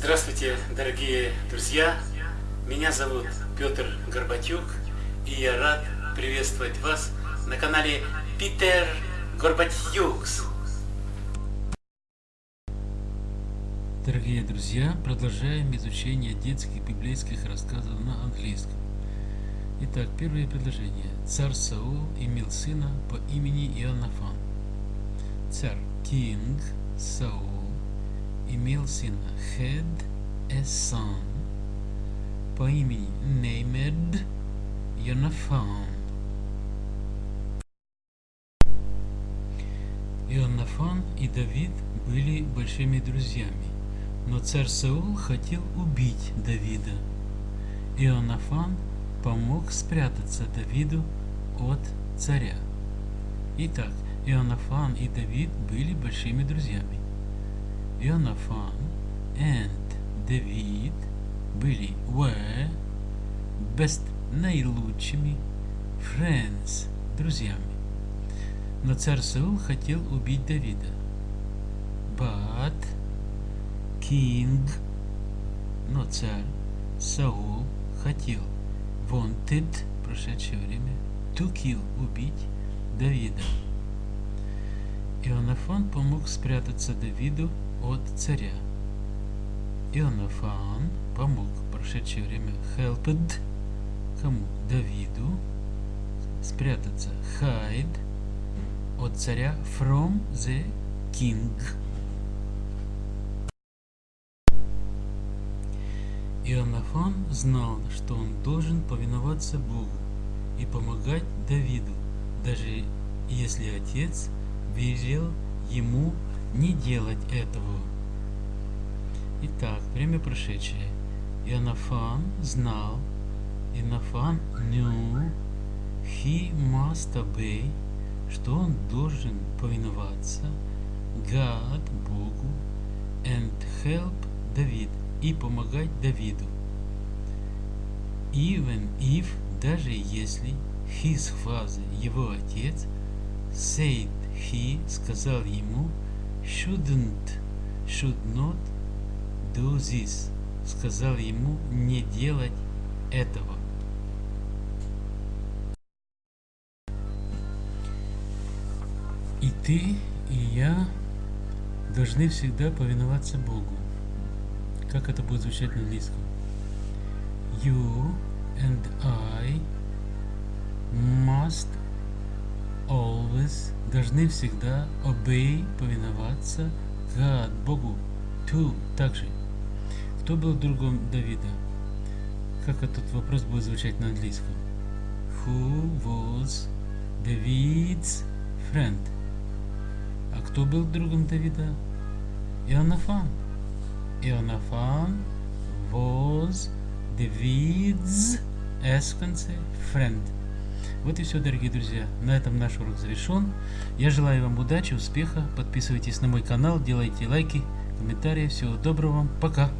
Здравствуйте, дорогие друзья! Меня зовут Петр Горбатюк, и я рад приветствовать вас на канале Питер Горбатюкс. Дорогие друзья, продолжаем изучение детских библейских рассказов на английском. Итак, первое предложение. Царь Саул имел сына по имени Иоаннафан. Царь, King Саул, имел сына Хед Эсан по имени Неймед Йонафан. Ионафан и Давид были большими друзьями, но царь Саул хотел убить Давида. Ионафан помог спрятаться Давиду от царя. Итак, Ионафан и Давид были большими друзьями. Ионафан and David были were best наилучшими friends друзьями. Но царь Саул хотел убить Давида. But king, но царь Саул хотел wanted прошедшее время to kill убить Давида. Ионафан помог спрятаться Давиду от царя. Ионафан помог в прошедшее время helped кому? Давиду спрятаться hide от царя from the king. Ионафан знал, что он должен повиноваться Богу и помогать Давиду, даже если отец велел ему не делать этого. Итак, время прошедшее. Ионафан знал, Ионафан knew, he must obey, что он должен повиноваться God, Богу, and help Давид, и помогать Давиду. Even if, даже если, his father, его отец, said he, сказал ему, shouldn't, should not do this, сказал ему не делать этого. И ты, и я должны всегда повиноваться Богу. Как это будет звучать на английском? You and I must always должны всегда obey, повиноваться God, Богу, to также. Кто был другом Давида? Как этот вопрос будет звучать на английском? Who was David's friend? А кто был другом Давида? Ионафан. Ионафан was David's S в конце friend. Вот и все, дорогие друзья. На этом наш урок завершен. Я желаю вам удачи, успеха. Подписывайтесь на мой канал, делайте лайки, комментарии. Всего доброго вам. Пока.